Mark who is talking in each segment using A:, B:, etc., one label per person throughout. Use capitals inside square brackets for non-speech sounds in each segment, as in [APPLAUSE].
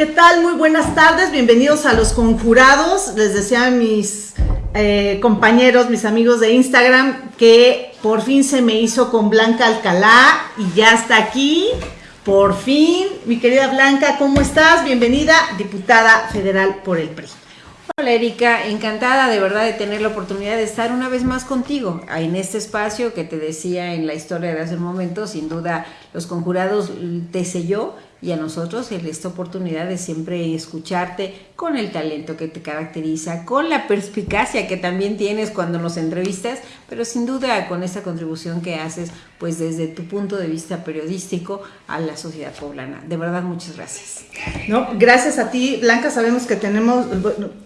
A: ¿Qué tal? Muy buenas tardes, bienvenidos a Los Conjurados. Les decía a mis eh, compañeros, mis amigos de Instagram, que por fin se me hizo con Blanca Alcalá y ya está aquí. Por fin, mi querida Blanca, ¿cómo estás? Bienvenida, diputada federal por el PRI.
B: Hola Erika, encantada de verdad de tener la oportunidad de estar una vez más contigo en este espacio que te decía en la historia de hace un momento, sin duda los conjurados te selló y a nosotros en esta oportunidad de siempre escucharte con el talento que te caracteriza, con la perspicacia que también tienes cuando nos entrevistas, pero sin duda con esta contribución que haces pues desde tu punto de vista periodístico a la sociedad poblana. De verdad, muchas gracias.
A: No, gracias a ti, Blanca, sabemos que tenemos,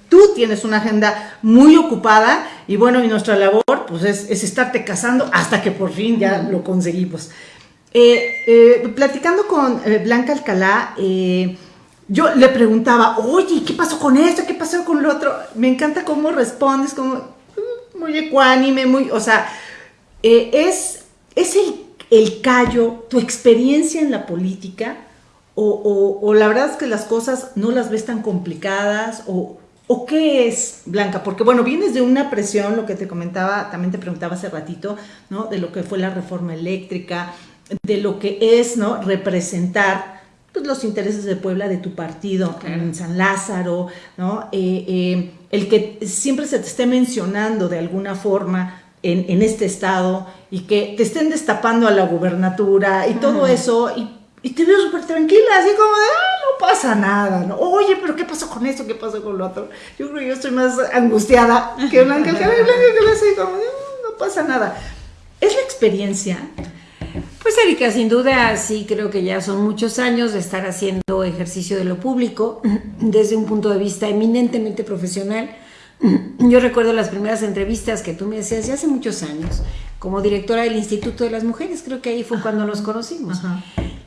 A: tú tienes una agenda muy ocupada y bueno, y nuestra labor pues es, es estarte casando hasta que por fin ya lo conseguimos. Eh, eh, platicando con eh, Blanca Alcalá, yo le preguntaba, oye, ¿qué pasó con esto? ¿Qué pasó con lo otro? Me encanta cómo respondes, como mm, muy ecuánime, muy, o sea, es, es el, el, callo, tu experiencia en la política, o, o, la verdad es que las cosas no las ves tan complicadas, o, ¿O qué es, Blanca? Porque bueno, vienes de una presión, lo que te comentaba, también te preguntaba hace ratito, ¿no? De lo que fue la reforma eléctrica, de lo que es ¿no? representar pues, los intereses de Puebla, de tu partido en San Lázaro, ¿no? Eh, eh, el que siempre se te esté mencionando de alguna forma en, en, este estado y que te estén destapando a la gubernatura y todo eso, y, y, te veo súper tranquila, así como de, ah, no pasa nada, ¿no? Oye, pero ¿qué pasó con esto? ¿Qué pasó con lo otro? Yo creo que yo estoy más angustiada que Blanca, que [LAUGHS] Blanca, que así como, no, no pasa nada. Es la experiencia
B: pues Erika, sin duda sí creo que ya son muchos años de estar haciendo ejercicio de lo público [CLEARS THROAT] desde un punto de vista eminentemente profesional. [CLEARS THROAT] Yo recuerdo las primeras entrevistas que tú me hacías ya hace muchos años como directora del Instituto de las Mujeres, creo que ahí fue cuando nos conocimos.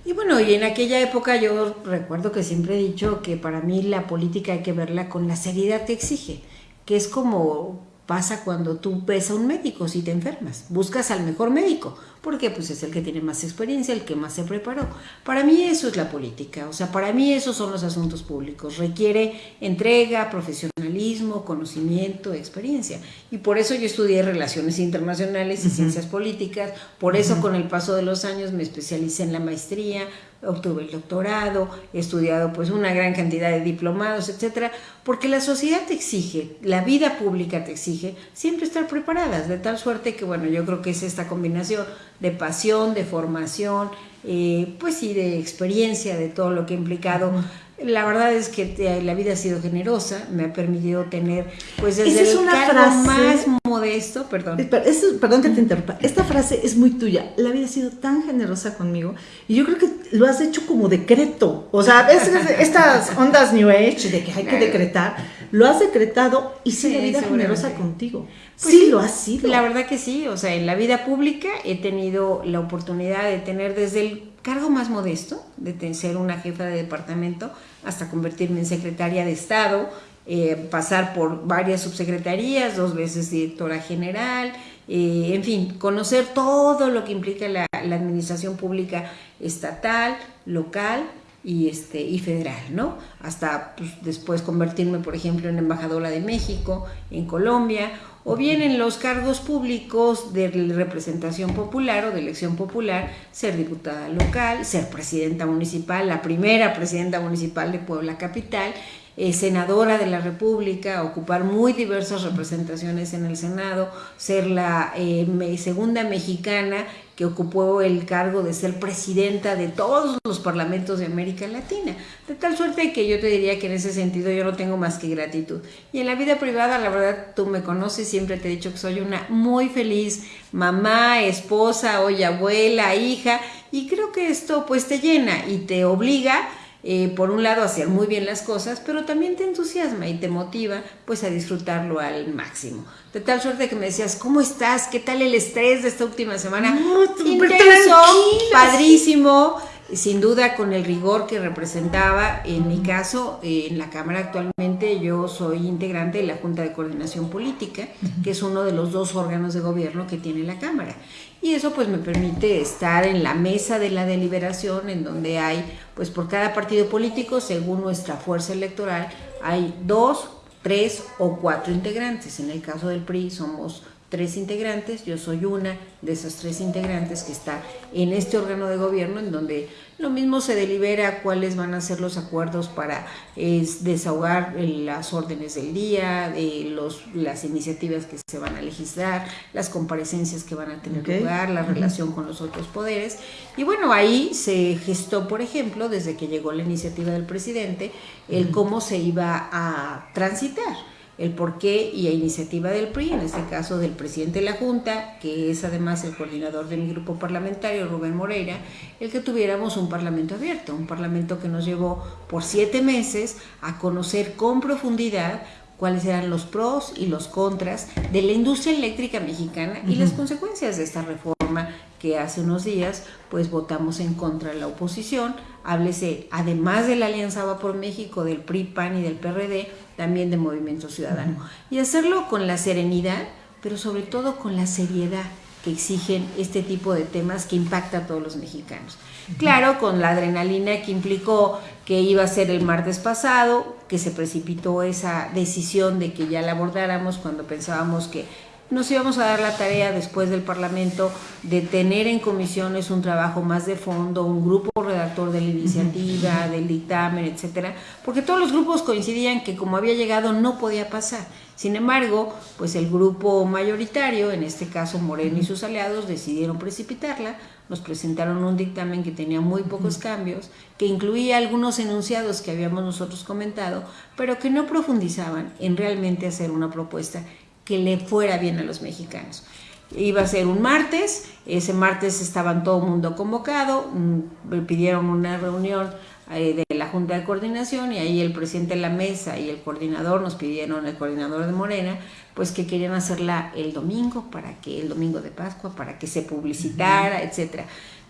B: Y bueno, y en aquella época yo recuerdo que siempre he dicho que para mí la política hay que verla con la seriedad que exige, que es como pasa cuando tú ves a un médico si te enfermas. Buscas al mejor médico, porque pues es el que tiene más experiencia, el que más se preparó. Para mí eso es la política, o sea, para mí esos son los asuntos públicos. Requiere entrega, profesionalismo, conocimiento, experiencia. Y por eso yo estudié relaciones internacionales y ciencias políticas, por eso con el paso de los años me especialicé en la maestría, obtuve el doctorado, he estudiado pues una gran cantidad de diplomados, etcétera, porque la sociedad te exige, la vida pública te exige siempre estar preparadas, de tal suerte que bueno, yo creo que es esta combinación de pasión, de formación, eh, pues sí, de experiencia, de todo lo que ha implicado la verdad es que la vida ha sido generosa, me ha permitido tener, pues desde
A: es una
B: el
A: frase,
B: más modesto, perdón.
A: perdón que te interrumpa, esta frase es muy tuya, la vida ha sido tan generosa conmigo y yo creo que lo has hecho como decreto, o sea, [LAUGHS] estas ondas New Age de que hay que decretar, lo has decretado y sí, la vida generosa contigo.
B: Pues sí, lo ha sido. La verdad que sí, o sea, en la vida pública he tenido la oportunidad de tener desde el cargo más modesto, de ser una jefa de departamento, hasta convertirme en secretaria de Estado, eh, pasar por varias subsecretarías, dos veces directora general, eh, en fin, conocer todo lo que implica la, administración pública estatal, local y, este, y federal, ¿no? Hasta pues, después convertirme, por ejemplo, en embajadora de México, en Colombia, o bien en los cargos públicos de representación popular o de elección popular, ser diputada local, ser presidenta municipal, la primera presidenta municipal de Puebla Capital, eh, senadora de la República, ocupar muy diversas representaciones en el Senado, ser la eh, segunda mexicana que ocupó el cargo de ser presidenta de todos los parlamentos de América Latina. De tal suerte que yo te diría que en ese sentido yo no tengo más que gratitud. Y en la vida privada, la verdad, tú me conoces, siempre te he dicho que soy una muy feliz mamá, esposa, hoy abuela, hija, y creo que esto pues te llena y te obliga eh, por un lado, hacer muy bien las cosas, pero también te entusiasma y te motiva pues a disfrutarlo al máximo. De tal suerte que me decías, ¿cómo estás? ¿Qué tal el estrés de esta última semana?
A: Intenso,
B: padrísimo. sin duda con el rigor que representaba, en mi caso, eh, en la Cámara actualmente yo soy integrante de la Junta de Coordinación Política, que es uno de los dos órganos de gobierno que tiene la Cámara. Y eso pues me permite estar en la mesa de la deliberación, en donde hay, pues por cada partido político, según nuestra fuerza electoral, hay dos, tres o cuatro integrantes. En el caso del PRI somos tres integrantes, yo soy una de esas tres integrantes que está en este órgano de gobierno en donde lo mismo se delibera cuáles van a ser los acuerdos para desahogar las órdenes del día, los, las iniciativas que se van a legislar, las comparecencias que van a tener lugar, la relación con los otros poderes. Y bueno, ahí se gestó, por ejemplo, desde que llegó la iniciativa del presidente, el cómo se iba a transitar el porqué y a iniciativa del PRI, en este caso del presidente de la Junta, que es además el coordinador de mi grupo parlamentario, Rubén Moreira, el que tuviéramos un parlamento abierto, un parlamento que nos llevó por siete meses a conocer con profundidad cuáles eran los pros y los contras de la industria eléctrica mexicana y las consecuencias de esta reforma que hace unos días pues votamos en contra de la oposición, háblese además de la Alianza Va por México, del PRI, PAN y del PRD, también de Movimiento Ciudadano. Y hacerlo con la serenidad, pero sobre todo con la seriedad que exigen este tipo de temas que impacta a todos los mexicanos. Claro, con la adrenalina que implicó que iba a ser el martes pasado, que se precipitó esa decisión de que ya la abordáramos cuando pensábamos que nos íbamos a dar la tarea después del Parlamento de tener en comisiones un trabajo más de fondo, un grupo redactor de la iniciativa, del dictamen, etcétera, porque todos los grupos coincidían que como había llegado no podía pasar. Sin embargo, pues el grupo mayoritario, en este caso Moreno y sus aliados, decidieron precipitarla, nos presentaron un dictamen que tenía muy pocos cambios, que incluía algunos enunciados que habíamos nosotros comentado, pero que no profundizaban en realmente hacer una propuesta que le fuera bien a los mexicanos. Iba a ser un martes, ese martes estaban todo el mundo convocado, mm, pidieron una reunión eh, de la Junta de Coordinación y ahí el presidente de la mesa y el coordinador nos pidieron, el coordinador de Morena, pues que querían hacerla el domingo, para que el domingo de Pascua, para que se publicitara, etcétera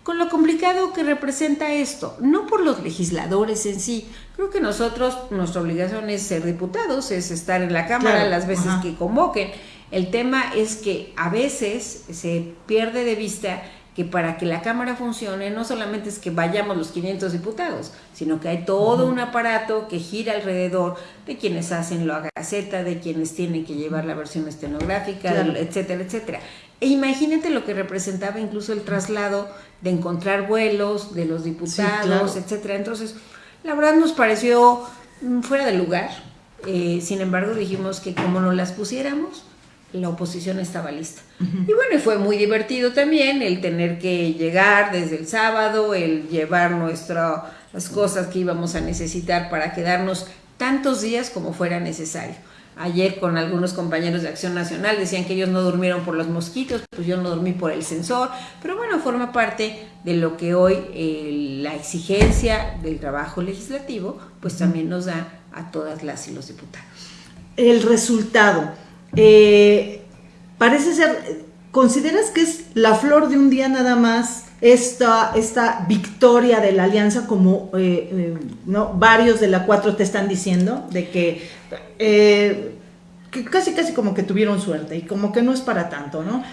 B: con lo complicado que representa esto, no por los legisladores en sí. Creo que nosotros, nuestra obligación es ser diputados, es estar en la Cámara las veces que convoquen. El tema es que a veces se pierde de vista que para que la Cámara funcione no solamente es que vayamos los 500 diputados, sino que hay todo un aparato que gira alrededor de quienes hacen la gaceta, de quienes tienen que llevar la versión estenográfica, etcétera, etcétera. E imagínate lo que representaba incluso el traslado de encontrar vuelos de los diputados, etcétera. Entonces, la verdad nos pareció mm, fuera de lugar. Eh, sin embargo, dijimos que como no las pusiéramos, la oposición estaba lista. Y bueno, fue muy divertido también el tener que llegar desde el sábado, el llevar nuestras cosas que íbamos a necesitar para quedarnos tantos días como fuera necesario. Ayer con algunos compañeros de Acción Nacional decían que ellos no durmieron por los mosquitos, pues yo no dormí por el sensor, pero bueno, forma parte de lo que hoy eh, la exigencia del trabajo legislativo, pues también nos da a todas las y los diputados.
A: El resultado, eh, parece ser, ¿consideras que es la flor de un día nada más esta, esta victoria de la alianza como eh, ¿no? varios de la 4 te están diciendo, de que eh, que casi casi como que tuvieron suerte y como que no es para tanto, ¿no?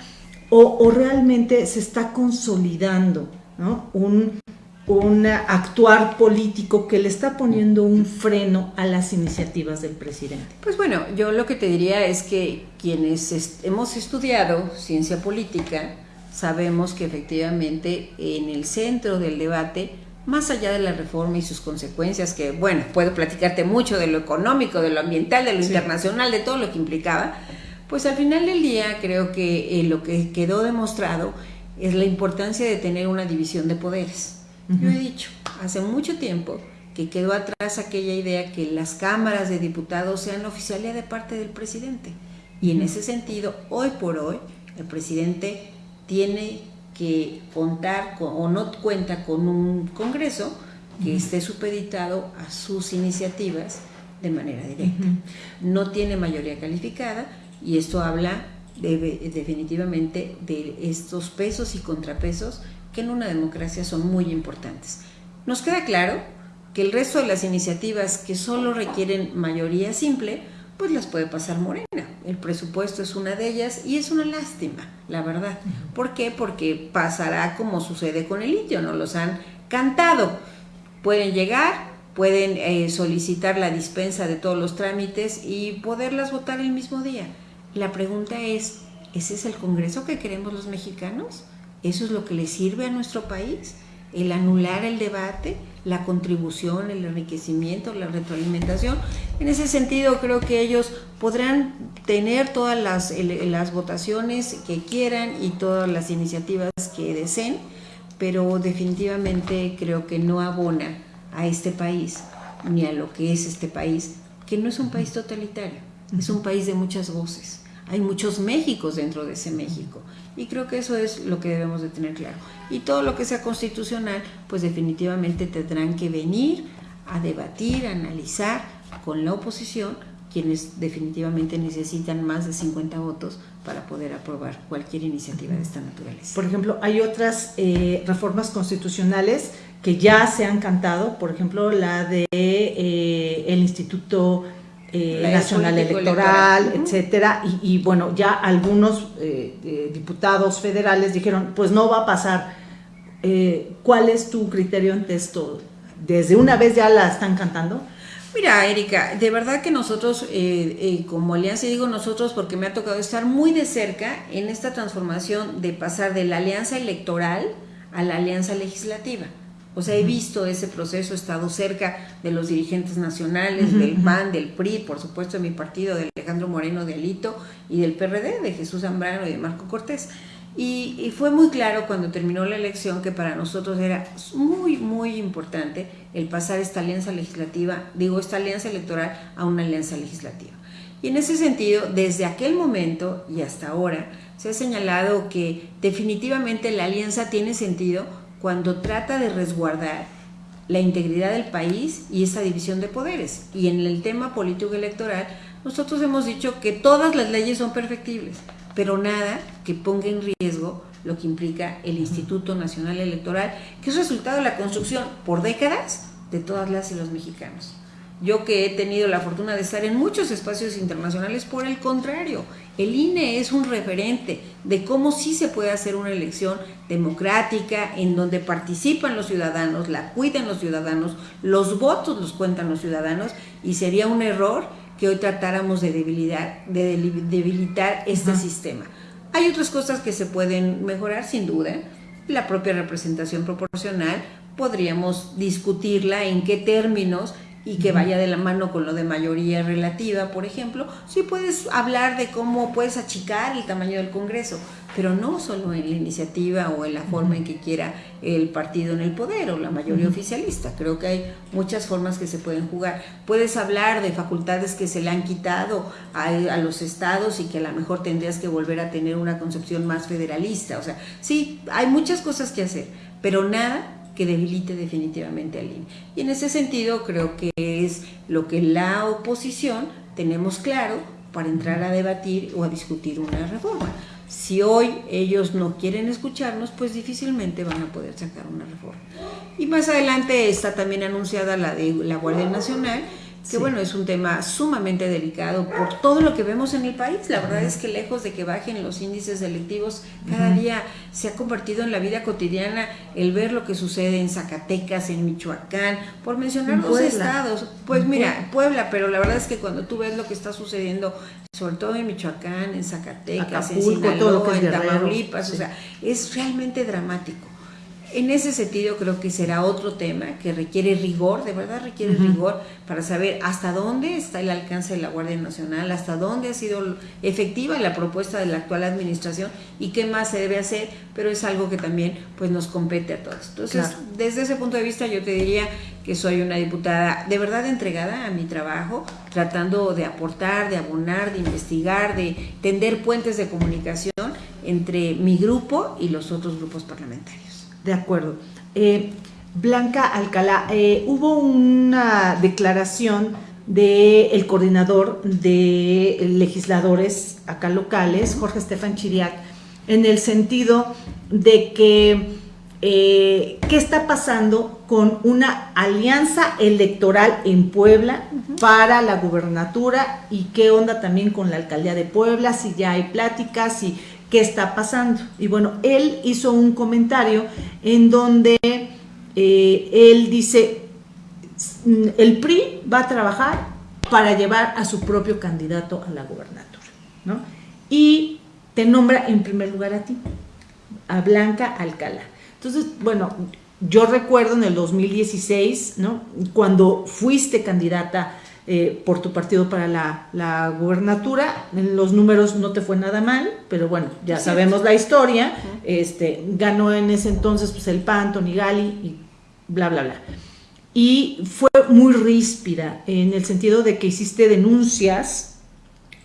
A: O, realmente se está consolidando, ¿no? Un, un actuar político que le está poniendo un freno a las iniciativas del presidente.
B: Pues bueno, yo lo que te diría es que quienes hemos estudiado ciencia política sabemos que efectivamente en el centro del debate más allá de la reforma y sus consecuencias, que bueno, puedo platicarte mucho de lo económico, de lo ambiental, de lo internacional, de todo lo que implicaba, pues al final del día creo que eh, lo que quedó demostrado es la importancia de tener una división de poderes. Yo he dicho hace mucho tiempo que quedó atrás aquella idea que las cámaras de diputados sean la oficialía de parte del presidente. Y en ese sentido, hoy por hoy, el presidente tiene que contar o no cuenta con un Congreso que esté supeditado a sus iniciativas de manera directa. No tiene mayoría calificada y esto habla definitivamente de estos pesos y contrapesos que en una democracia son muy importantes. Nos queda claro que el resto de las iniciativas que solo requieren mayoría simple, pues las puede pasar Morena. El presupuesto es una de ellas y es una lástima, la verdad. ¿Por qué? Porque pasará como sucede con el litio, no los han cantado. Pueden llegar, pueden eh, solicitar la dispensa de todos los trámites y poderlas votar el mismo día. La pregunta es, ¿ese es el Congreso que queremos los mexicanos? ¿Eso es lo que le sirve a nuestro país? ¿El anular el debate? La contribución, el enriquecimiento, la retroalimentación. En ese sentido, creo que ellos podrán tener todas las, las votaciones que quieran y todas las iniciativas que deseen, pero definitivamente creo que no abona a este país ni a lo que es este país, que no es un país totalitario, es un país de muchas voces. Hay muchos Méxicos dentro de ese México y creo que eso es lo que debemos de tener claro. Y todo lo que sea constitucional, pues definitivamente tendrán que venir a debatir, analizar con la oposición, quienes definitivamente necesitan más de 50 votos para poder aprobar cualquier iniciativa de esta naturaleza.
A: Por ejemplo, hay otras eh, reformas constitucionales que ya se han cantado, por ejemplo, la de eh, el Instituto eh, nacional electoral, etcétera, y, bueno, ya algunos eh, eh, diputados federales dijeron, pues no va a pasar. ¿Cuál es tu criterio ante esto? ¿Desde una vez ya la están cantando?
B: Mira, Erika, de verdad que nosotros, como alianza, y digo nosotros porque me ha tocado estar muy de cerca en esta transformación de pasar de la alianza electoral a la alianza legislativa. O sea, he visto ese proceso, he estado cerca de los dirigentes nacionales, del PAN, del PRI, por supuesto de mi partido, de Alejandro Moreno de Alito y del PRD, de Jesús Zambrano y de Marco Cortés. Y, fue muy claro cuando terminó la elección que para nosotros era muy, muy importante el pasar esta alianza legislativa, digo, esta alianza electoral a una alianza legislativa. Y en ese sentido, desde aquel momento y hasta ahora, se ha señalado que definitivamente la alianza tiene sentido cuando trata de resguardar la integridad del país y esa división de poderes. Y en el tema político electoral, nosotros hemos dicho que todas las leyes son perfectibles, pero nada que ponga en riesgo lo que implica el Instituto Nacional Electoral, que es resultado de la construcción por décadas de todas las y los mexicanos. Yo que he tenido la fortuna de estar en muchos espacios internacionales, por el contrario, el INE es un referente de cómo sí se puede hacer una elección democrática en donde participan los ciudadanos, la cuidan los ciudadanos, los votos los cuentan los ciudadanos y sería un error que hoy tratáramos de debilitar, de debilitar este sistema. Hay otras cosas que se pueden mejorar sin duda, la propia representación proporcional, podríamos discutirla en qué términos y que vaya de la mano con lo de mayoría relativa, por ejemplo, sí puedes hablar de cómo puedes achicar el tamaño del Congreso, pero no solo en la iniciativa o en la forma en que quiera el partido en el poder o la mayoría oficialista. Creo que hay muchas formas que se pueden jugar. Puedes hablar de facultades que se le han quitado a, a los estados y que a lo mejor tendrías que volver a tener una concepción más federalista. O sea, sí, hay muchas cosas que hacer, pero nada que debilite definitivamente al INE. Y en ese sentido creo que es lo que la oposición tenemos claro para entrar a debatir o a discutir una reforma. Si hoy ellos no quieren escucharnos, pues difícilmente van a poder sacar una reforma. Y más adelante está también anunciada la de la Guardia Nacional, que bueno, es un tema sumamente delicado por todo lo que vemos en el país. La verdad es que lejos de que bajen los índices delictivos, cada día se ha convertido en la vida cotidiana el ver lo que sucede en Zacatecas, en Michoacán, por mencionar los estados. Pues mira, Puebla, pero la verdad es que cuando tú ves lo que está sucediendo, sobre todo en Michoacán, en Zacatecas, en Sinaloa, en Tamaulipas, o sea, es realmente dramático. En ese sentido creo que será otro tema que requiere rigor, de verdad requiere rigor para saber hasta dónde está el alcance de la Guardia Nacional, hasta dónde ha sido efectiva la propuesta de la actual administración y qué más se debe hacer, pero es algo que también pues nos compete a todos. Entonces, desde ese punto de vista yo te diría que soy una diputada de verdad entregada a mi trabajo, tratando de aportar, de abonar, de investigar, de tender puentes de comunicación entre mi grupo y los otros grupos parlamentarios.
A: De acuerdo. Eh, Blanca Alcalá, eh, hubo una declaración del el coordinador de legisladores acá locales, Jorge Estefan Chiriac, en el sentido de que eh, qué está pasando con una alianza electoral en Puebla para la gubernatura y qué onda también con la alcaldía de Puebla, si ya hay pláticas y qué está pasando. Y bueno, él hizo un comentario en donde eh, él dice, el PRI va a trabajar para llevar a su propio candidato a la gubernatura, ¿no? Y te nombra en primer lugar a ti, a Blanca Alcalá. Entonces, bueno, yo recuerdo en el 2016, ¿no? Cuando fuiste candidata eh, por tu partido para la, la, gubernatura, en los números no te fue nada mal, pero bueno, ya sabemos la historia, este, ganó en ese entonces pues el PAN, Tony Gali y bla, bla, bla. Y fue muy ríspida en el sentido de que hiciste denuncias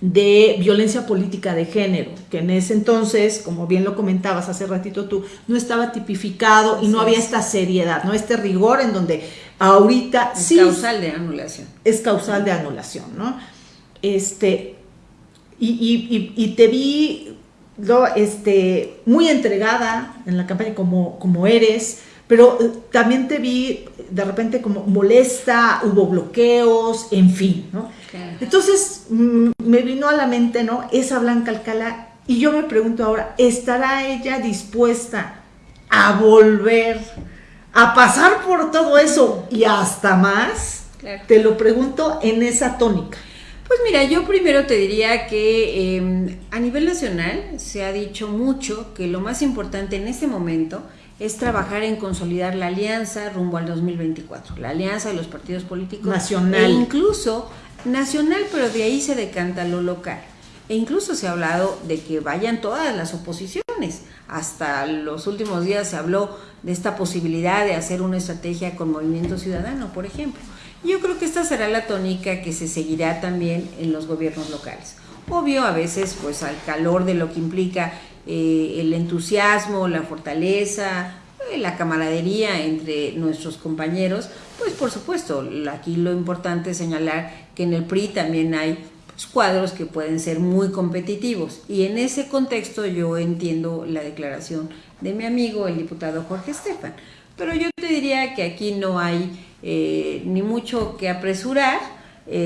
A: de violencia política de género, que en ese entonces, como bien lo comentabas hace ratito tú, no estaba tipificado y no había esta seriedad, no este rigor en donde ahorita
B: es causal de anulación.
A: Es causal de anulación, ¿no? Este, y, y, te vi lo, este, muy entregada en la campaña como, como eres, pero eh, también te vi de repente como molesta, hubo bloqueos, en fin, ¿no? Entonces mm, me vino a la mente, ¿no? Esa Blanca Alcalá, y yo me pregunto ahora, ¿estará ella dispuesta a volver a pasar por todo eso y hasta más? Te lo pregunto en esa tónica.
B: Pues mira, yo primero te diría que em, a nivel nacional se ha dicho mucho que lo más importante en este momento es trabajar en consolidar la alianza rumbo al 2024, la alianza de los partidos políticos.
A: Nacional.
B: E incluso nacional, pero de ahí se decanta lo local. E incluso se ha hablado de que vayan todas las oposiciones. Hasta los últimos días se habló de esta posibilidad de hacer una estrategia con Movimiento Ciudadano, por ejemplo. Yo creo que esta será la tónica que se seguirá también en los gobiernos locales. Obvio, a veces, pues al calor de lo que implica eh, el entusiasmo, la fortaleza, eh, la camaradería entre nuestros compañeros, pues por supuesto, aquí lo importante es señalar que en el PRI también hay pues, cuadros que pueden ser muy competitivos. Y en ese contexto yo entiendo la declaración de mi amigo el diputado Jorge Estefan, pero yo te diría que aquí no hay eh, ni mucho que apresurar,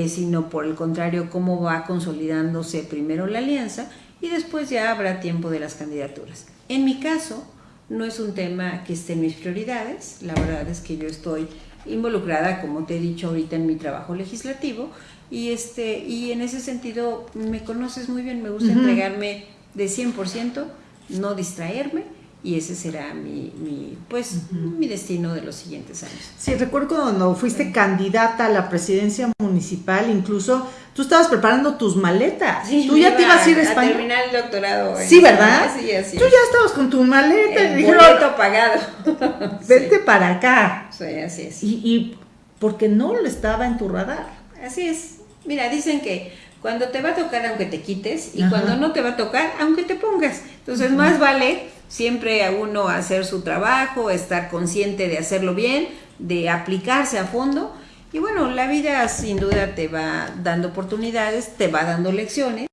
B: sino por el contrario cómo va consolidándose primero la alianza y después ya habrá tiempo de las candidaturas. En mi caso, no es un tema que esté en mis prioridades, la verdad es que yo estoy involucrada, como te he dicho ahorita, en mi trabajo legislativo y, este, y en ese sentido me conoces muy bien, me gusta entregarme de 100%, no distraerme y ese será mi, mi pues, mi destino de los siguientes años.
A: Sí, recuerdo cuando fuiste candidata a la presidencia municipal, incluso tú estabas preparando tus maletas. tú ya te ibas a ir a España.
B: Terminar el doctorado.
A: Sí, ¿verdad? Sí, así. Tú ya estabas con tu maleta.
B: El y boleto pagado. [LAUGHS]
A: Vete para acá.
B: Sí, así es.
A: Y, y porque no lo estaba en tu radar.
B: Así es. Mira, dicen que cuando te va a tocar aunque te quites y cuando no te va a tocar aunque te pongas. Entonces más vale siempre a uno hacer su trabajo, estar consciente de hacerlo bien, de aplicarse a fondo. Y bueno, la vida sin duda te va dando oportunidades, te va dando lecciones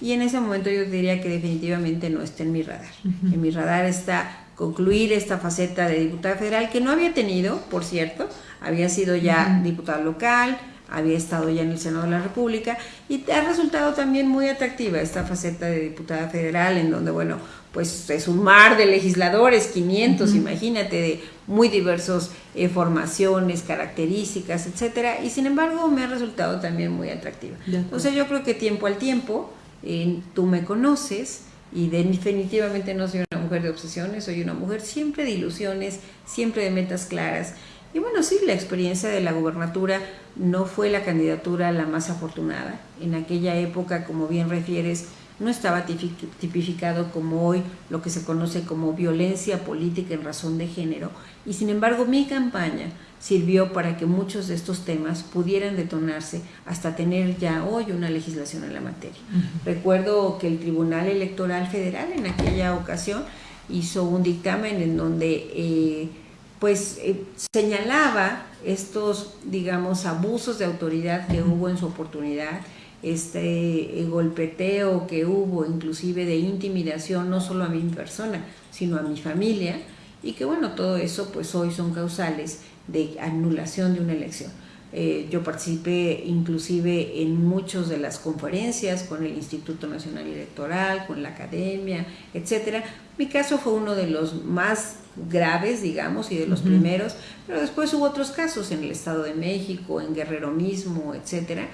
B: y en ese momento yo diría que definitivamente no está en mi radar. En mi radar está concluir esta faceta de diputada federal que no había tenido, por cierto, había sido ya diputada local, había estado ya en el Senado de la República y ha resultado también muy atractiva esta faceta de diputada federal en donde, bueno, pues es un mar de legisladores, 500, imagínate, de muy diversas eh, formaciones, características, etcétera, y sin embargo me ha resultado también muy atractiva. Entonces yo creo que tiempo al tiempo, tú me conoces, y definitivamente no soy una mujer de obsesiones, soy una mujer siempre de ilusiones, siempre de metas claras, y bueno, sí, la experiencia de la gubernatura no fue la candidatura la más afortunada. En aquella época, como bien refieres, no estaba tipificado como hoy lo que se conoce como violencia política en razón de género. Y sin embargo, mi campaña sirvió para que muchos de estos temas pudieran detonarse hasta tener ya hoy una legislación en la materia. Recuerdo que el Tribunal Electoral Federal en aquella ocasión hizo un dictamen en donde... Eh, pues eh, señalaba estos, digamos, abusos de autoridad que hubo en su oportunidad, este eh, golpeteo que hubo, inclusive de intimidación, no solo a mi persona, sino a mi familia. y que bueno, todo eso pues hoy son causales de anulación de una elección. Eh, yo participé inclusive en muchas de las conferencias con el Instituto Nacional Electoral, con la academia, etcétera. Mi caso fue uno de los más graves, digamos, y de los primeros, pero después hubo otros casos en el Estado de México, en Guerrero mismo, etcétera,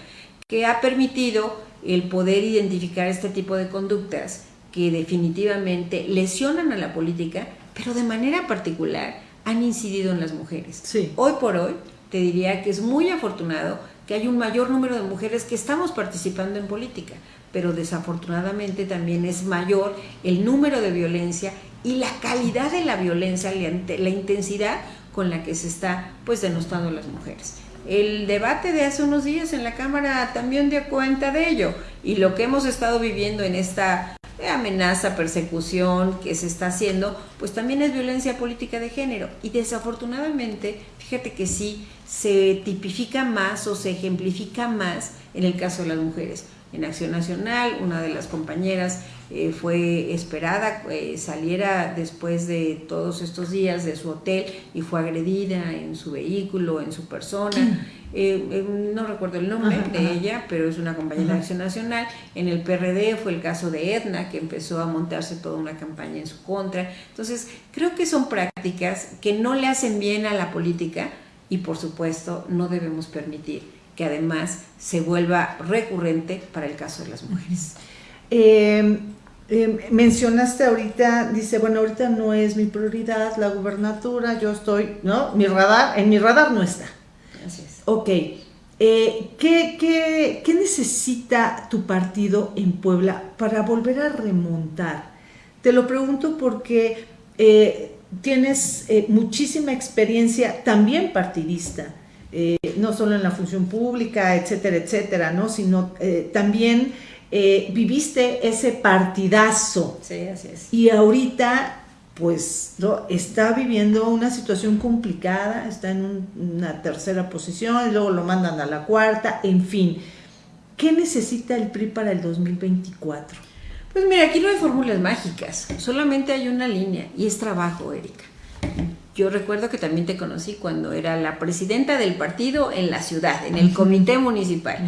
B: que ha permitido el poder identificar este tipo de conductas que definitivamente lesionan a la política, pero de manera particular han incidido en las mujeres. Hoy por hoy, te diría que es muy afortunado que hay un mayor número de mujeres que estamos participando en política, pero desafortunadamente también es mayor el número de violencia y la calidad de la violencia, la intensidad con la que se está pues denostando a las mujeres. El debate de hace unos días en la Cámara también dio cuenta de ello y lo que hemos estado viviendo en esta amenaza, persecución que se está haciendo, pues también es violencia política de género. Y desafortunadamente, fíjate que sí, se tipifica más o se ejemplifica más en el caso de las mujeres. En Acción Nacional, una de las compañeras eh, fue esperada, eh, saliera después de todos estos días de su hotel y fue agredida en su vehículo, en su persona. Eh, eh, no recuerdo el nombre de ella, pero es una compañera de Acción Nacional. En el PRD fue el caso de Edna, que empezó a montarse toda una campaña en su contra. Entonces, creo que son prácticas que no le hacen bien a la política y, por supuesto, no debemos permitir que además se vuelva recurrente para el caso de las mujeres.
A: Em, em, mencionaste ahorita, dice, bueno, ahorita no es mi prioridad la gubernatura, yo estoy, ¿no? Mi radar, en mi radar no está. Ok. Eh, ¿qué, necesita tu partido en Puebla para volver a remontar? Te lo pregunto porque eh, tienes eh, muchísima experiencia también partidista, no solo en la función pública, etcétera, etcétera, ¿no? sino también viviste ese partidazo.
B: Sí, así es.
A: Y ahorita pues ¿no? está viviendo una situación complicada, está en una tercera posición, y luego lo mandan a la cuarta, en fin. ¿Qué necesita el PRI para el 2024?
B: Pues mira, aquí no hay fórmulas mágicas, solamente hay una línea y es trabajo, Erika. Yo recuerdo que también te conocí cuando era la presidenta del partido en la ciudad, en el comité municipal.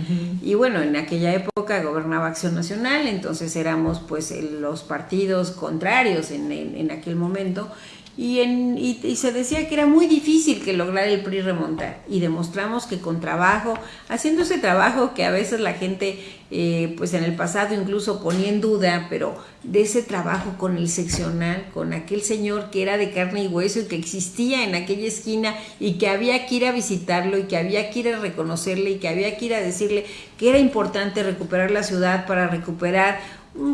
B: Y bueno, en aquella época gobernaba Acción Nacional, entonces éramos pues los partidos contrarios en, en aquel momento y, en, y, se decía que era muy difícil que lograr el PRI remontar. Y demostramos que con trabajo, haciendo ese trabajo que a veces la gente eh, pues en el pasado incluso ponía en duda, pero de ese trabajo con el seccional, con aquel señor que era de carne y hueso y que existía en aquella esquina y que había que ir a visitarlo y que había que ir a reconocerle y que había que ir a decirle que era importante recuperar la ciudad para recuperar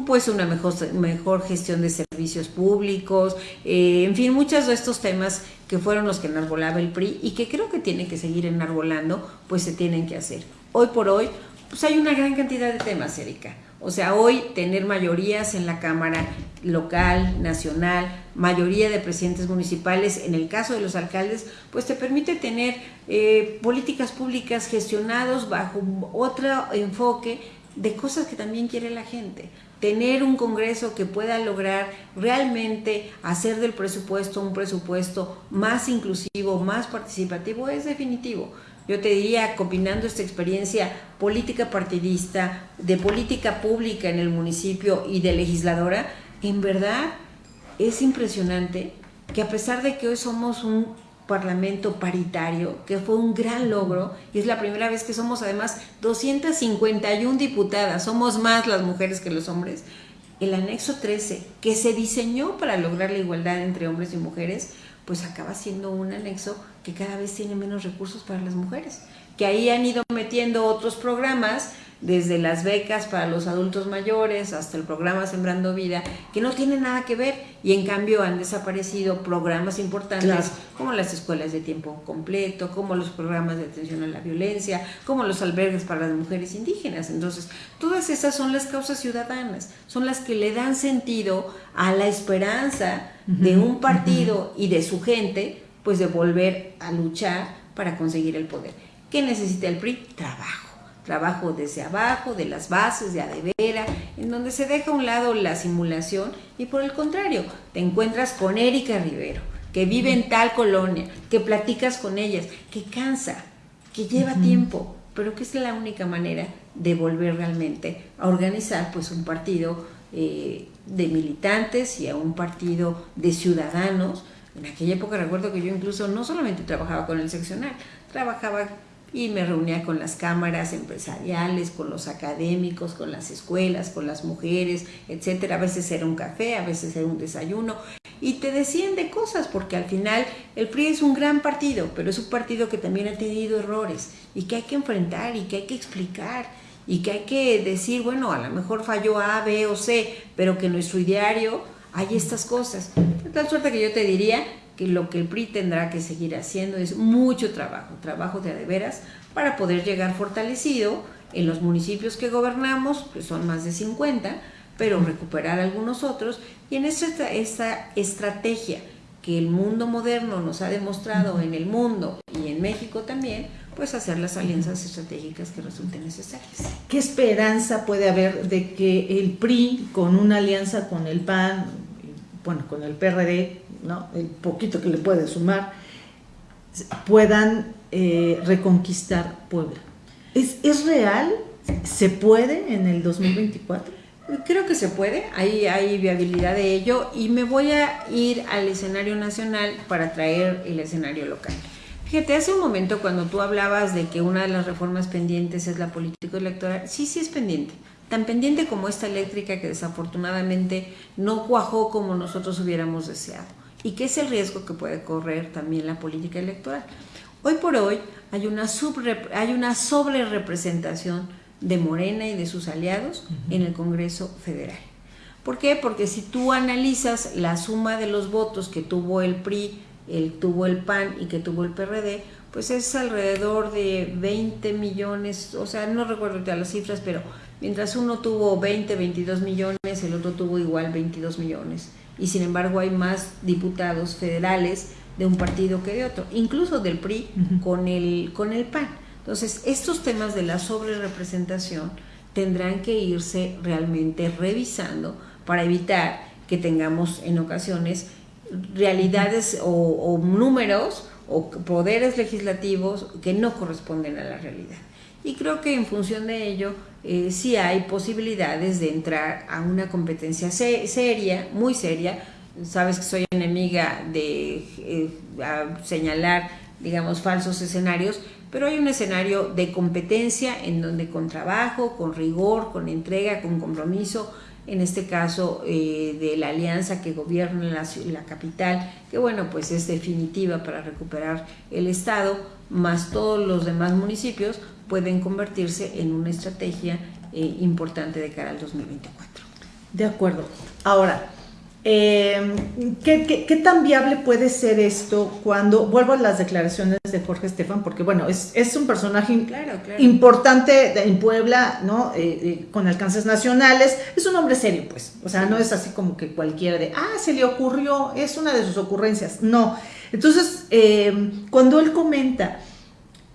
B: pues una mejor, mejor gestión de servicios públicos, eh, en fin, muchos de estos temas que fueron los que enarbolaba el PRI y que creo que tienen que seguir enarbolando, pues se tienen que hacer. Hoy por hoy, pues hay una gran cantidad de temas, Erika. O sea, hoy tener mayorías en la Cámara local, nacional, mayoría de presidentes municipales, en el caso de los alcaldes, pues te permite tener eh, políticas públicas gestionados bajo otro enfoque de cosas que también quiere la gente tener un Congreso que pueda lograr realmente hacer del presupuesto un presupuesto más inclusivo, más participativo, es definitivo. Yo te diría, combinando esta experiencia política partidista, de política pública en el municipio y de legisladora, en verdad es impresionante que a pesar de que hoy somos un parlamento paritario, que fue un gran logro y es la primera vez que somos además 251 diputadas, somos más las mujeres que los hombres. El anexo 13, que se diseñó para lograr la igualdad entre hombres y mujeres, pues acaba siendo un anexo que cada vez tiene menos recursos para las mujeres, que ahí han ido metiendo otros programas desde las becas para los adultos mayores hasta el programa Sembrando Vida, que no tienen nada que ver y en cambio han desaparecido programas importantes como las escuelas de tiempo completo, como los programas de atención a la violencia, como los albergues para las mujeres indígenas. Entonces, todas esas son las causas ciudadanas, son las que le dan sentido a la esperanza de un partido y de su gente, pues de volver a luchar para conseguir el poder. ¿Qué necesita el PRI? Trabajo trabajo desde abajo, de las bases, de adevera, en donde se deja a un lado la simulación y por el contrario, te encuentras con Erika Rivero, que vive en tal colonia, que platicas con ellas, que cansa, que lleva tiempo, pero que es la única manera de volver realmente a organizar pues un partido eh, de militantes y a un partido de ciudadanos. En aquella época recuerdo que yo incluso no solamente trabajaba con el seccional, trabajaba y me reunía con las cámaras empresariales, con los académicos, con las escuelas, con las mujeres, etcétera. A veces era un café, a veces era un desayuno y te decían de cosas porque al final el PRI es un gran partido, pero es un partido que también ha tenido errores y que hay que enfrentar y que hay que explicar y que hay que decir, bueno, a lo mejor falló A, B o C, pero que en nuestro ideario hay estas cosas. De tal suerte que yo te diría que lo que el PRI tendrá que seguir haciendo es mucho trabajo, trabajo de veras, para poder llegar fortalecido. En los municipios que gobernamos, que son más de 50, pero recuperar algunos otros, y en esta, esta estrategia que el mundo moderno nos ha demostrado en el mundo y en México también, pues hacer las alianzas estratégicas que resulten necesarias.
A: ¿Qué esperanza puede haber de que el PRI, con una alianza con el PAN, bueno, con el PRD, ¿no? el poquito que le puede sumar, puedan eh, reconquistar Puebla. ¿Es, ¿Es real? ¿Se puede en el 2024?
B: Creo que se puede, hay, hay viabilidad de ello y me voy a ir al escenario nacional para traer el escenario local. Fíjate, hace un momento cuando tú hablabas de que una de las reformas pendientes es la política electoral, sí, sí es pendiente tan pendiente como esta eléctrica que desafortunadamente no cuajó como nosotros hubiéramos deseado y que es el riesgo que puede correr también la política electoral. Hoy por hoy hay una, hay una sobre representación de Morena y de sus aliados en el Congreso Federal. ¿Por qué? Porque si tú analizas la suma de los votos que tuvo el PRI, el, tuvo el PAN y que tuvo el PRD, pues es alrededor de 20 millones, o sea, no recuerdo ya las cifras, pero Mientras uno tuvo 20, 22 millones, el otro tuvo igual 22 millones. Y sin embargo hay más diputados federales de un partido que de otro, incluso del PRI con, el, con el PAN. Entonces, estos temas de la sobrerepresentación tendrán que irse realmente revisando para evitar que tengamos en ocasiones realidades o, o números o poderes legislativos que no corresponden a la realidad. Y creo que en función de ello eh, sí hay posibilidades de entrar a una competencia seria, muy seria. Sabes que soy enemiga de eh, señalar, digamos, falsos escenarios, pero hay un escenario de competencia en donde con trabajo, con rigor, con entrega, con compromiso, en este caso eh, de la alianza que gobierna la, la, capital, que bueno, pues es definitiva para recuperar el Estado, más todos los demás municipios, pueden convertirse en una estrategia eh, importante de cara al 2024.
A: De acuerdo. Ahora, em, ¿qué, tan viable puede ser esto cuando, vuelvo a las declaraciones de Jorge Estefan, porque bueno, es, un personaje importante en Puebla, ¿no? Eh, eh, con alcances nacionales, es un hombre serio, pues, o sea, no es así como que cualquiera de, ah, se le ocurrió, es una de sus ocurrencias, no. Entonces, em, cuando él comenta,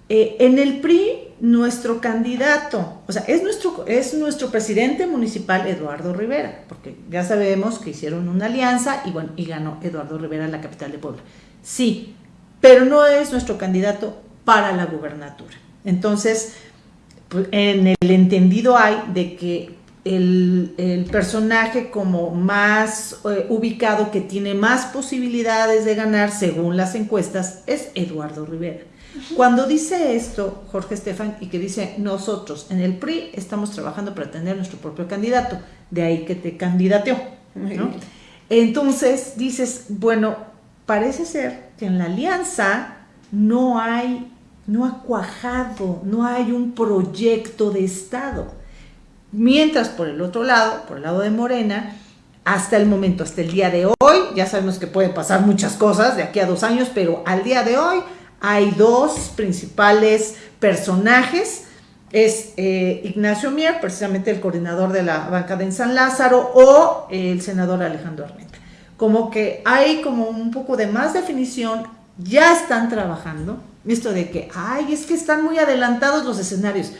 A: en el PRI nuestro candidato, o sea, es nuestro, es nuestro presidente municipal Eduardo Rivera, porque ya sabemos que hicieron una alianza y bueno, y ganó Eduardo Rivera en la capital de Puebla. Sí, pero no es nuestro candidato para la gubernatura. Entonces, pues, en el entendido hay de que el, personaje como más eh, ubicado, que tiene más posibilidades de ganar según las encuestas, es Eduardo Rivera. Cuando dice esto Jorge Estefan y que dice nosotros en el PRI estamos trabajando para tener nuestro propio candidato, de ahí que te candidateó. Entonces dices, bueno, parece ser que en la alianza no hay, no ha cuajado, no hay un proyecto de Estado. Mientras por el otro lado, por el lado de Morena, hasta el momento, hasta el día de hoy, ya sabemos que pueden pasar muchas cosas de aquí a dos años, pero al día de hoy hay dos principales personajes. Es eh, Ignacio Mier, precisamente el coordinador de la banca de San Lázaro, o el senador Alejandro Armenta. Como que hay como un poco de más definición, ya están trabajando. Esto de que, ay, es que están muy adelantados los escenarios.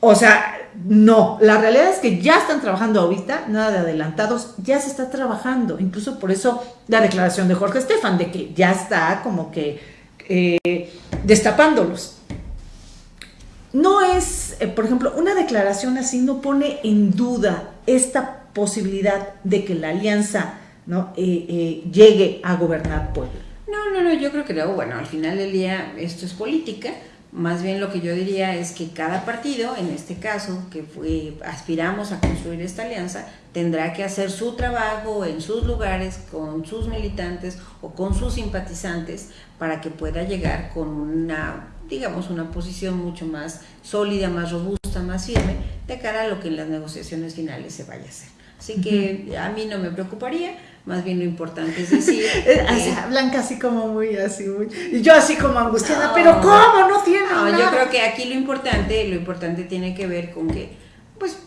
A: O sea, no, la realidad es que ya están trabajando ahorita, nada de adelantados, ya se está trabajando, incluso por eso la declaración de Jorge Estefan, de que ya está como que eh, destapándolos. No es, eh, por ejemplo, una declaración así no pone en duda esta posibilidad de que la alianza ¿no? Eh, llegue a gobernar Puebla.
B: No, no, no, yo creo que no. Bueno, al final del día esto es política más bien lo que yo diría es que cada partido, en este caso, que fue, aspiramos a construir esta alianza, tendrá que hacer su trabajo en sus lugares, con sus militantes o con sus simpatizantes, para que pueda llegar con una, digamos, una posición mucho más sólida, más robusta, más firme, de cara a lo que en las negociaciones finales se vaya a hacer. Así que a mí no me preocuparía, más bien lo importante es decir. [LAUGHS]
A: así, Blanca así como muy así, muy. Y yo así como angustiada, pero ¿cómo? No tiene no,
B: Yo creo que aquí lo importante, lo importante tiene que ver con que, pues,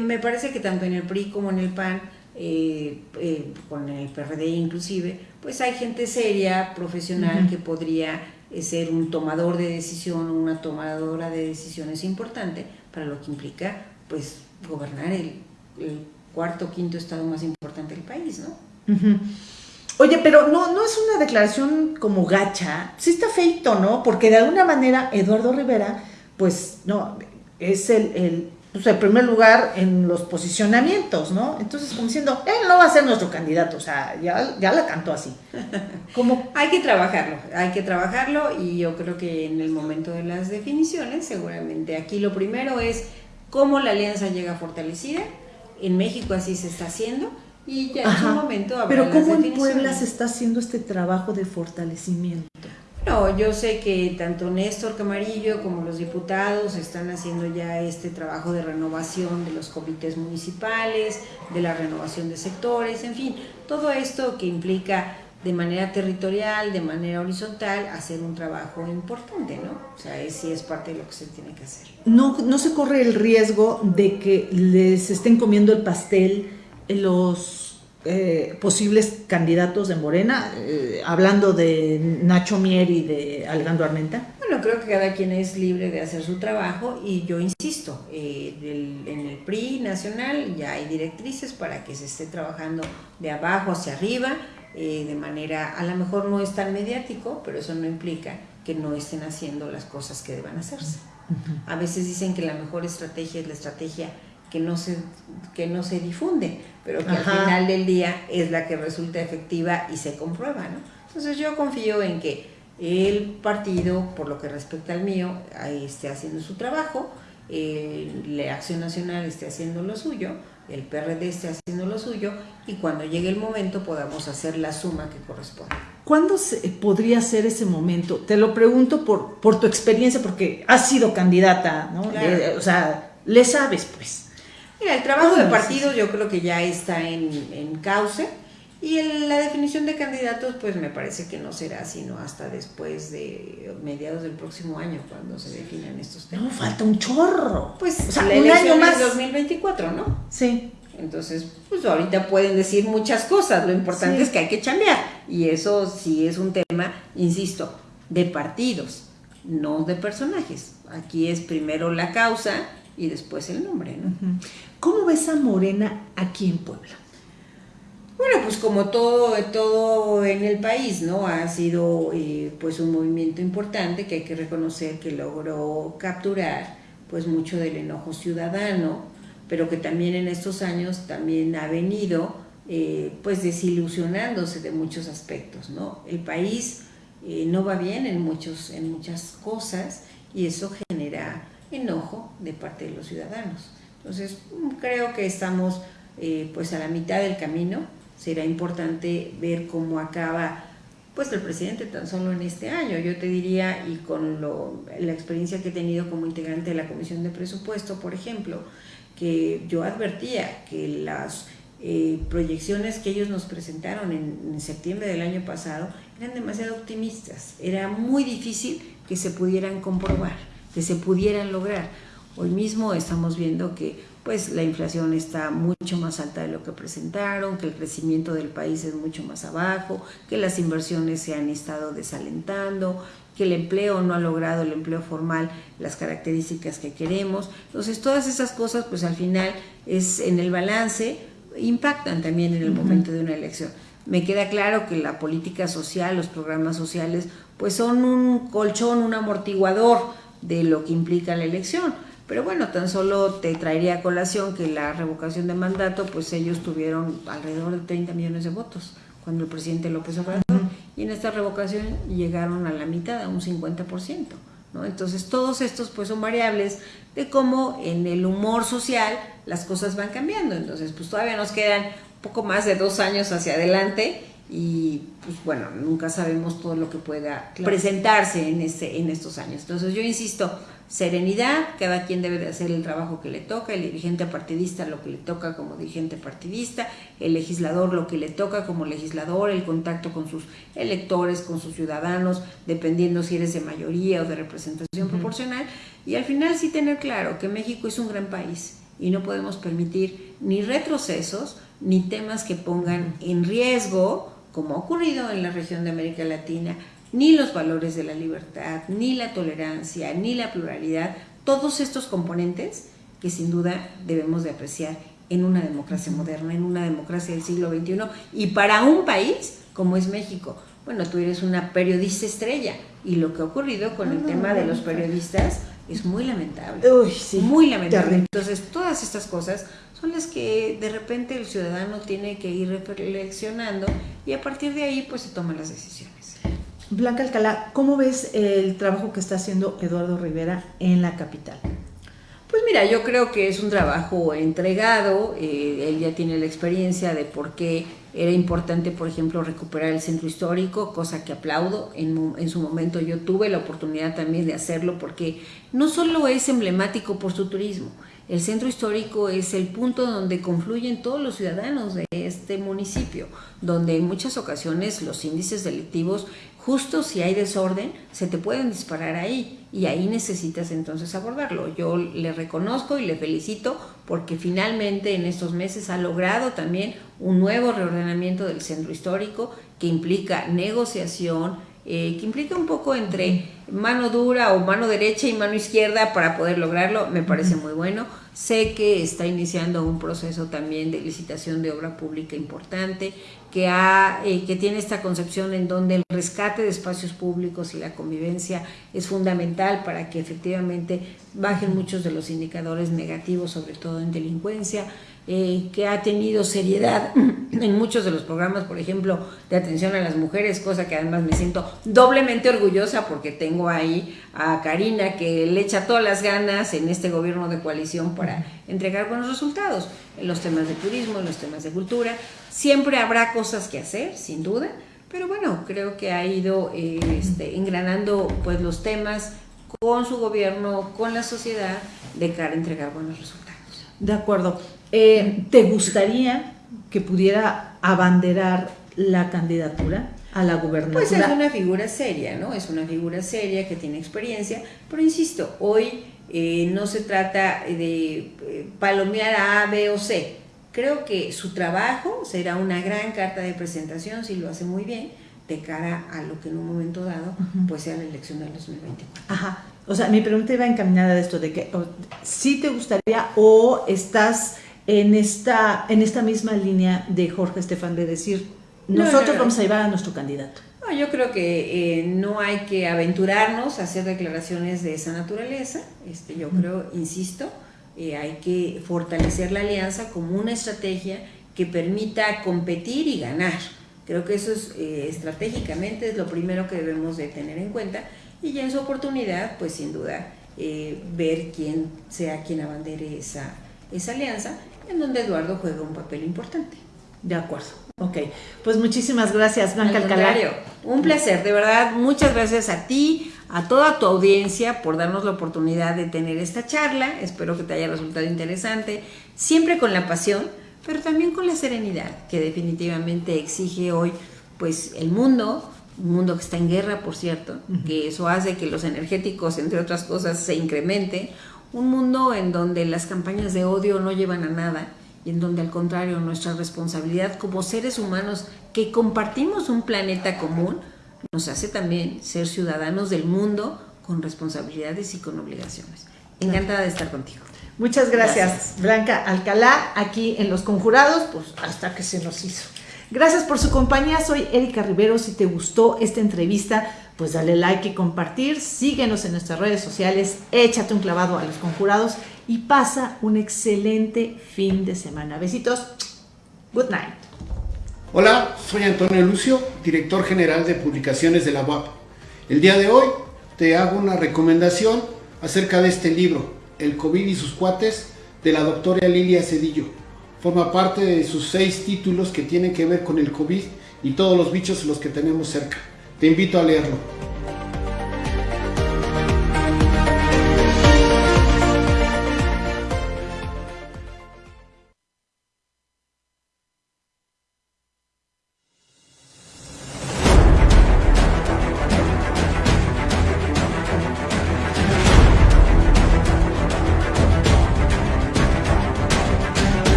B: me parece que tanto en el PRI como en el PAN, eh, eh, con el PRD inclusive, pues hay gente seria, profesional, que podría eh, ser un tomador de decisión o una tomadora de decisiones importante para lo que implica, pues, gobernar el, el cuarto o quinto estado más importante del país, ¿no?
A: Oye, pero no, no es una declaración como gacha, sí está feito, ¿no? Porque de alguna manera Eduardo Rivera, pues, no, es el, el, pues, el primer lugar en los posicionamientos, ¿no? Entonces, como diciendo, él no va a ser nuestro candidato, o sea, ya, ya la cantó así. [LAUGHS]
B: Como... hay que trabajarlo, hay que trabajarlo y yo creo que en el momento de las definiciones, seguramente aquí lo primero es cómo la alianza llega fortalecida, en México así se está haciendo. Y ya en su momento
A: habrá Pero ¿cómo en Puebla se está haciendo este trabajo de fortalecimiento?
B: No, yo sé que tanto Néstor Camarillo como los diputados están haciendo ya este trabajo de renovación de los comités municipales, de la renovación de sectores, en fin, todo esto que implica de manera territorial, de manera horizontal, hacer un trabajo importante, ¿no? O sea, sí es parte de lo que se tiene que hacer.
A: No, no se corre el riesgo de que les estén comiendo el pastel los eh, posibles candidatos de Morena, eh, hablando de Nacho Mier y de Alejandro Armenta?
B: Bueno, creo que cada quien es libre de hacer su trabajo y yo insisto, eh, en el PRI nacional ya hay directrices para que se esté trabajando de abajo hacia arriba, eh, de manera, a lo mejor no es tan mediático, pero eso no implica que no estén haciendo las cosas que deban hacerse. A veces dicen que la mejor estrategia es la estrategia que no se, que no se difunde, pero que al final del día es la que resulta efectiva y se comprueba. ¿no? Entonces yo confío en que el partido, por lo que respecta al mío, esté haciendo su trabajo, la Acción Nacional esté haciendo lo suyo, el PRD esté haciendo lo suyo y cuando llegue el momento podamos hacer la suma que corresponde.
A: ¿Cuándo se, podría ser ese momento? Te lo pregunto por, por tu experiencia, porque has sido candidata, ¿no? o sea, le sabes, pues.
B: Mira, el trabajo de partido yo creo que ya está en, en cauce y la definición de candidatos, pues me parece que no será sino hasta después de mediados del próximo año, cuando se definan estos temas.
A: No, falta un chorro.
B: Pues o sea, un año más. 2024, ¿no?
A: Sí.
B: Entonces, pues ahorita pueden decir muchas cosas, lo importante es que hay que cambiar. Y eso sí es un tema, insisto, de partidos, no de personajes. Aquí es primero la causa y después el nombre, ¿no?
A: ¿Cómo ves a Morena aquí en Puebla?
B: Bueno, pues como todo, todo en el país, ¿no? Ha sido eh, pues un movimiento importante que hay que reconocer que logró capturar pues mucho del enojo ciudadano, pero que también en estos años también ha venido eh, pues desilusionándose de muchos aspectos, ¿no? El país eh, no va bien en, muchos, en muchas cosas y eso genera enojo de parte de los ciudadanos. Entonces, creo que estamos pues a la mitad del camino, será importante ver cómo acaba pues el presidente tan solo en este año. Yo te diría, y con lo, la experiencia que he tenido como integrante de la Comisión de Presupuesto, por ejemplo, que yo advertía que las eh, proyecciones que ellos nos presentaron en, en, septiembre del año pasado eran demasiado optimistas. Era muy difícil que se pudieran comprobar, que se pudieran lograr. Hoy mismo estamos viendo que pues la inflación está mucho más alta de lo que presentaron, que el crecimiento del país es mucho más abajo, que las inversiones se han estado desalentando, que el empleo no ha logrado, el empleo formal, las características que queremos. Entonces, todas esas cosas, pues al final es en el balance, impactan también en el momento de una elección. Me queda claro que la política social, los programas sociales, pues son un colchón, un amortiguador de lo que implica la elección. Pero bueno, tan solo te traería a colación que la revocación de mandato, pues ellos tuvieron alrededor de 30 millones de votos cuando el presidente López Obrador, y en esta revocación llegaron a la mitad, a un 50%. ¿no? Entonces todos estos pues son variables de cómo en el humor social las cosas van cambiando. Entonces pues todavía nos quedan poco más de dos años hacia adelante y pues bueno, nunca sabemos todo lo que pueda presentarse en, este, en estos años. Entonces yo insisto, serenidad, cada quien debe de hacer el trabajo que le toca, el dirigente partidista lo que le toca como dirigente partidista, el legislador lo que le toca como legislador, el contacto con sus electores, con sus ciudadanos, dependiendo si eres de mayoría o de representación proporcional, y al final sí tener claro que México es un gran país y no podemos permitir ni retrocesos ni temas que pongan en riesgo, como ha ocurrido en la región de América Latina, ni los valores de la libertad, ni la tolerancia, ni la pluralidad, todos estos componentes que sin duda debemos de apreciar en una democracia moderna, en una democracia del siglo XXI y para un país como es México. Bueno, tú eres una periodista estrella y lo que ha ocurrido con el ah, tema de los periodistas es muy lamentable. muy lamentable. Entonces, todas estas cosas son las que de repente el ciudadano tiene que ir reflexionando y a partir de ahí pues se toman las decisiones.
A: Blanca Alcalá, ¿cómo ves el trabajo que está haciendo Eduardo Rivera en la capital?
B: Pues mira, yo creo que es un trabajo entregado, eh, él ya tiene la experiencia de por qué era importante, por ejemplo, recuperar el centro histórico, cosa que aplaudo. En, en, su momento yo tuve la oportunidad también de hacerlo porque no solo es emblemático por su turismo, el centro histórico es el punto donde confluyen todos los ciudadanos de este municipio, donde en muchas ocasiones los índices delictivos, justo si hay desorden, se te pueden disparar ahí y ahí necesitas entonces abordarlo. Yo le reconozco y le felicito porque finalmente en estos meses ha logrado también un nuevo reordenamiento del centro histórico que implica negociación, eh, que implica un poco entre mano dura o mano derecha y mano izquierda para poder lograrlo, me parece muy bueno. Sé que está iniciando un proceso también de licitación de obra pública importante, que, ha, eh, que tiene esta concepción en donde el rescate de espacios públicos y la convivencia es fundamental para que efectivamente bajen muchos de los indicadores negativos, sobre todo en delincuencia. Eh, que ha tenido seriedad en muchos de los programas, por ejemplo, de atención a las mujeres, cosa que además me siento doblemente orgullosa porque tengo ahí a Karina que le echa todas las ganas en este gobierno de coalición para entregar buenos resultados en los temas de turismo, en los temas de cultura. Siempre habrá cosas que hacer, sin duda, pero bueno, creo que ha ido eh, este, engranando pues los temas con su gobierno, con la sociedad, de cara a entregar buenos resultados.
A: De acuerdo. Eh, ¿Te gustaría que pudiera abanderar la candidatura a la gubernatura?
B: Pues es una figura seria, ¿no? Es una figura seria que tiene experiencia, pero insisto, hoy eh, no se trata de eh, palomear a A, B o C. Creo que su trabajo será una gran carta de presentación, si lo hace muy bien, de cara a lo que en un momento dado pues sea la elección del 2024.
A: Ajá. O sea, mi pregunta iba encaminada de esto, de que si te gustaría o estás en esta, en esta misma línea de Jorge Estefan de decir, nosotros vamos a llevar a nuestro candidato.
B: No, yo creo que eh, no hay que aventurarnos a hacer declaraciones de esa naturaleza. Este, yo creo, insisto, eh, hay que fortalecer la alianza como una estrategia que permita competir y ganar. Creo que eso es eh, estratégicamente es lo primero que debemos de tener en cuenta y ya en su oportunidad, pues sin duda, ver quién sea quien abandere esa, esa alianza en donde Eduardo juega un papel importante.
A: De acuerdo. Ok, pues muchísimas gracias, Blanca
B: Alcalá. Un placer, de verdad, muchas gracias a ti, a toda tu audiencia por darnos la oportunidad de tener esta charla. Espero que te haya resultado interesante, siempre con la pasión, pero también con la serenidad que definitivamente exige hoy pues el mundo, un mundo que está en guerra, por cierto, que eso hace que los energéticos, entre otras cosas, se incrementen, un mundo en donde las campañas de odio no llevan a nada y en donde al contrario nuestra responsabilidad como seres humanos que compartimos un planeta común nos hace también ser ciudadanos del mundo con responsabilidades y con obligaciones. Encantada de estar contigo.
A: Muchas gracias, Blanca Alcalá, aquí en Los Conjurados, pues hasta que se nos hizo. Gracias por su compañía, soy Erika Rivero. Si te gustó esta entrevista, pues dale like y compartir. Síguenos en nuestras redes sociales, échate un clavado a Los Conjurados y pasa un excelente fin de semana. Besitos. Good night.
C: Hola, soy Antonio Lucio, director general de publicaciones de la UAP. El día de hoy te hago una recomendación acerca de este libro, El COVID y sus cuates, de la doctora Lilia Cedillo. Forma parte de sus seis títulos que tienen que ver con el COVID y todos los bichos los que tenemos cerca. Te invito a leerlo.